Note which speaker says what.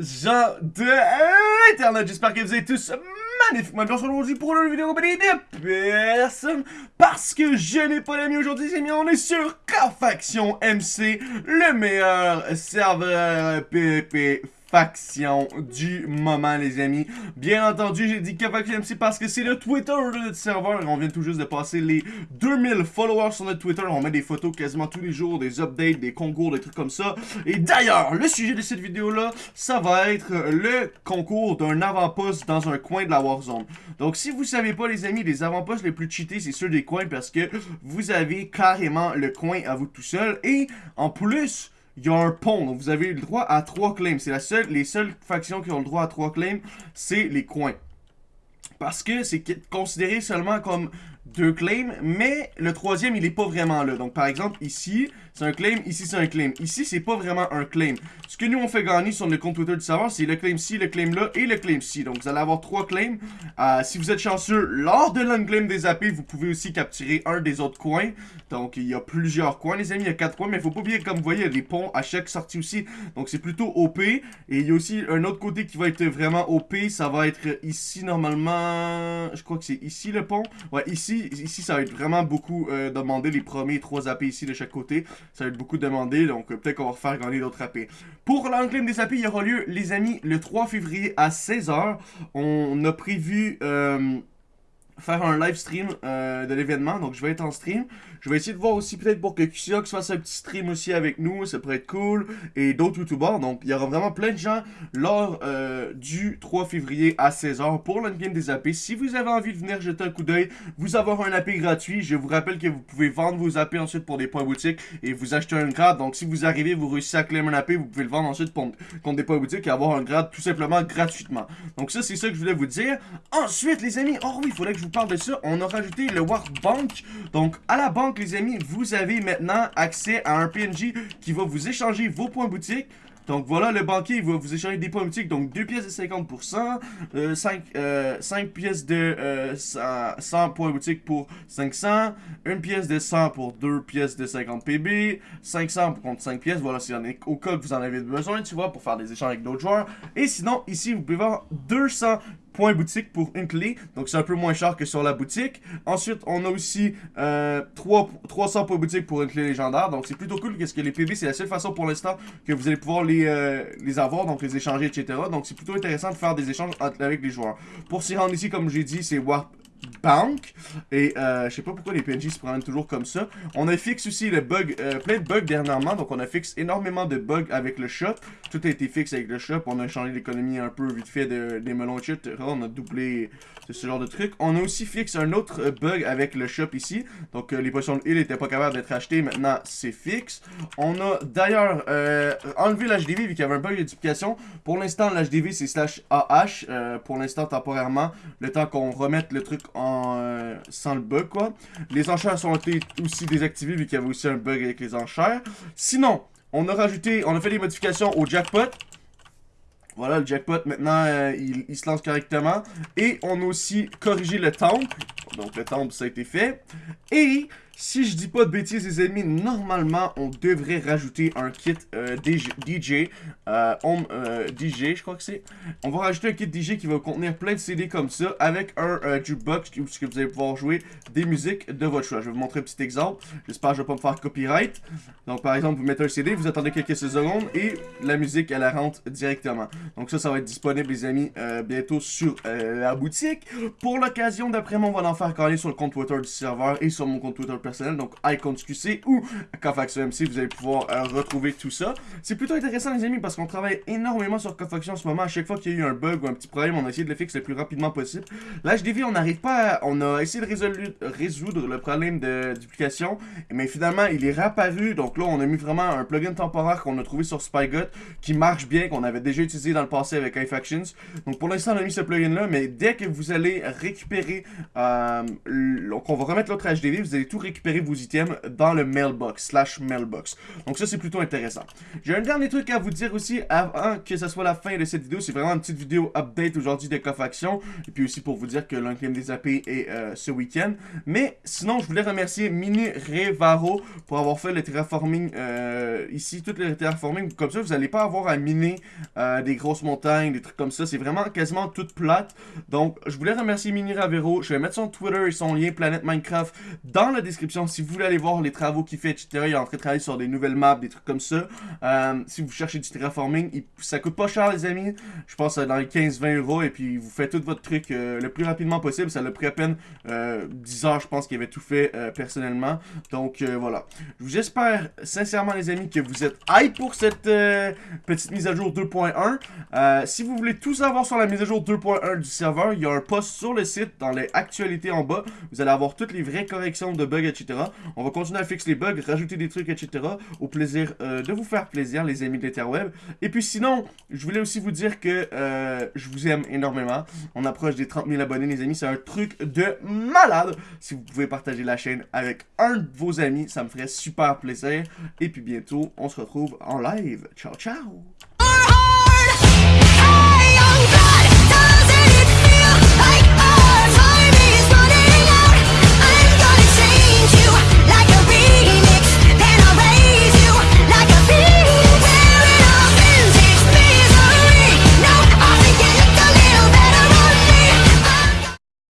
Speaker 1: gens de Internet. J'espère que vous êtes tous magnifiquement bien aujourd'hui pour une vidéo compagnie de personne. Parce que je n'ai pas d'amis aujourd'hui, c'est bien, on est sur K-Faction MC, le meilleur serveur PvP faction du moment, les amis. Bien entendu, j'ai dit faction MC parce que c'est le Twitter de notre serveur. On vient tout juste de passer les 2000 followers sur notre Twitter. On met des photos quasiment tous les jours, des updates, des concours, des trucs comme ça. Et d'ailleurs, le sujet de cette vidéo-là, ça va être le concours d'un avant-poste dans un coin de la Warzone. Donc, si vous savez pas, les amis, les avant-postes les plus cheatés, c'est ceux des coins parce que vous avez carrément le coin à vous tout seul. Et en plus il y a un pont. Donc, vous avez le droit à trois claims. C'est la seule, les seules factions qui ont le droit à trois claims, c'est les coins. Parce que c'est considéré seulement comme deux claims, mais le troisième, il est pas vraiment là. Donc, par exemple, ici, c'est un claim, ici, c'est un claim. Ici, c'est pas vraiment un claim. Ce que nous, on fait gagner sur le compte Twitter du serveur, c'est le claim-ci, le claim-là et le claim-ci. Donc, vous allez avoir trois claims. Euh, si vous êtes chanceux, lors de l'unclaim des AP, vous pouvez aussi capturer un des autres coins. Donc, il y a plusieurs coins, les amis. Il y a quatre coins, mais faut pas oublier, comme vous voyez, il y a des ponts à chaque sortie aussi. Donc, c'est plutôt OP. Et il y a aussi un autre côté qui va être vraiment OP. Ça va être ici, normalement... Je crois que c'est ici, le pont. Ouais, ici, ici, ça va être vraiment beaucoup euh, demandé, les premiers trois AP ici de chaque côté. Ça va être beaucoup demandé, donc euh, peut-être qu'on va refaire gagner d'autres AP. Pour l'enclame des AP, il y aura lieu, les amis, le 3 février à 16h. On a prévu... Euh, faire un live stream euh, de l'événement. Donc, je vais être en stream. Je vais essayer de voir aussi peut-être pour que Qsiox fasse un petit stream aussi avec nous. Ça pourrait être cool. Et d'autres youtubeurs. Donc, il y aura vraiment plein de gens lors euh, du 3 février à 16h pour l'endgame des AP. Si vous avez envie de venir jeter un coup d'œil, vous avoir un AP gratuit. Je vous rappelle que vous pouvez vendre vos AP ensuite pour des points boutiques et vous acheter un grade. Donc, si vous arrivez, vous réussissez à claim un AP, vous pouvez le vendre ensuite pour, contre des points boutiques et avoir un grade tout simplement gratuitement. Donc, ça, c'est ça que je voulais vous dire. Ensuite, les amis, oh oui, il faudrait que je vous parle de ça. On a rajouté le War Bank. Donc, à la banque, les amis, vous avez maintenant accès à un PNJ qui va vous échanger vos points boutiques. Donc voilà, le banquier va vous échanger des points boutiques. Donc 2 pièces de 50%, 5, euh, pièces de 100, euh, points boutiques pour 500, 1 pièce de 100 pour 2 pièces de 50 PB, 500 pour contre 5 pièces. Voilà, si au cas que vous en avez besoin, tu vois, pour faire des échanges avec d'autres joueurs. Et sinon, ici, vous pouvez voir 200 points boutique pour une clé. Donc, c'est un peu moins cher que sur la boutique. Ensuite, on a aussi euh, 3, 300 points boutique pour une clé légendaire. Donc, c'est plutôt cool parce que les PB, c'est la seule façon pour l'instant que vous allez pouvoir les, euh, les avoir, donc les échanger, etc. Donc, c'est plutôt intéressant de faire des échanges avec les joueurs. Pour s'y rendre ici, comme j'ai dit, c'est Warp Bank. Et euh, je sais pas pourquoi les PNJ se prennent toujours comme ça. On a fixé aussi le bug, euh, plein de bugs dernièrement. Donc on a fixé énormément de bugs avec le shop. Tout a été fixé avec le shop. On a changé l'économie un peu vite fait de, des melons et On a doublé ce genre de truc. On a aussi fixé un autre euh, bug avec le shop ici. Donc les potions de heal n'étaient pas capables d'être achetées. Maintenant c'est fixe. On a d'ailleurs enlevé l'HDV vu qu'il y avait un bug de. Pour l'instant l'HDV c'est slash AH. pour l'instant temporairement. Le temps qu'on remette le truc euh, sans le bug, quoi. Les enchères sont été aussi désactivées, vu qu'il y avait aussi un bug avec les enchères. Sinon, on a rajouté, on a fait des modifications au jackpot. Voilà, le jackpot, maintenant, euh, il, il, se lance correctement. Et on a aussi corrigé le temple. Donc, le temple, ça a été fait. Et si je dis pas de bêtises, les amis, normalement, on devrait rajouter un kit euh, DJ, euh, Home euh, DJ, je crois que c'est. On va rajouter un kit DJ qui va contenir plein de CD comme ça, avec un jukebox où vous allez pouvoir jouer des musiques de votre choix. Je vais vous montrer un petit exemple. J'espère que je vais pas me faire copyright. Donc, par exemple, vous mettez un CD, vous attendez quelques secondes et la musique, elle rentre directement. Donc ça, ça va être disponible, les amis, bientôt sur la boutique. Pour l'occasion, d'après moi, on va en faire carrer sur le compte Twitter du serveur et sur mon compte Twitter donc IconQC ou Cofaction MC, vous allez pouvoir euh, retrouver tout ça. C'est plutôt intéressant les amis parce qu'on travaille énormément sur Cofaction en ce moment. À chaque fois qu'il y a eu un bug ou un petit problème, on a essayé de le fixer le plus rapidement possible. L'HDV, on n'arrive pas On a essayé de résoudre le problème de duplication, mais finalement, il est réapparu. Donc là, on a mis vraiment un plugin temporaire qu'on a trouvé sur Spygot qui marche bien, qu'on avait déjà utilisé dans le passé avec iFactions. Donc pour l'instant, on a mis ce plugin-là, mais dès que vous allez récupérer... Euh, donc on va remettre l'autre HDV, vous allez tout récupérer récupérer vos items dans le mailbox, slash mailbox. Donc ça, c'est plutôt intéressant. J'ai un dernier truc à vous dire aussi avant que ce soit la fin de cette vidéo. C'est vraiment une petite vidéo update aujourd'hui de Cofaction. Et puis aussi pour vous dire que l'unclaim des AP est euh, ce week-end. Mais sinon, je voulais remercier Mini Revaro pour avoir fait le terraforming euh, ici. Toutes les terraforming comme ça, vous n'allez pas avoir à miner euh, des grosses montagnes, des trucs comme ça. C'est vraiment quasiment toute plate. Donc, je voulais remercier Mini Ravero. Je vais mettre son Twitter et son lien Planète Minecraft dans la description si vous voulez aller voir les travaux qu'il fait, etc. Il est en train de travailler sur des nouvelles maps, des trucs comme ça. Euh, si vous cherchez du terraforming, ça coûte pas cher, les amis. Je pense dans les 15-20 euros. Et puis, vous faites tout votre truc le plus rapidement possible. Ça l'a pris à peine 10 heures, je pense, qu'il avait tout fait personnellement. Donc, voilà. J'espère sincèrement, les amis, que vous êtes hype pour cette petite mise à jour 2.1. Euh, si vous voulez tout savoir sur la mise à jour 2.1 du serveur, il y a un post sur le site, dans les actualités en bas. Vous allez avoir toutes les vraies corrections de bugs, On va continuer à fixer les bugs, rajouter des trucs, etc. Au plaisir euh, de vous faire plaisir, les amis de l'interweb. Et puis sinon, je voulais aussi vous dire que euh, je vous aime énormément. On approche des 30 000 abonnés, les amis. C'est un truc de malade. Si vous pouvez partager la chaîne avec un de vos amis, ça me ferait super plaisir. Et puis bientôt, on se retrouve en live. Ciao, ciao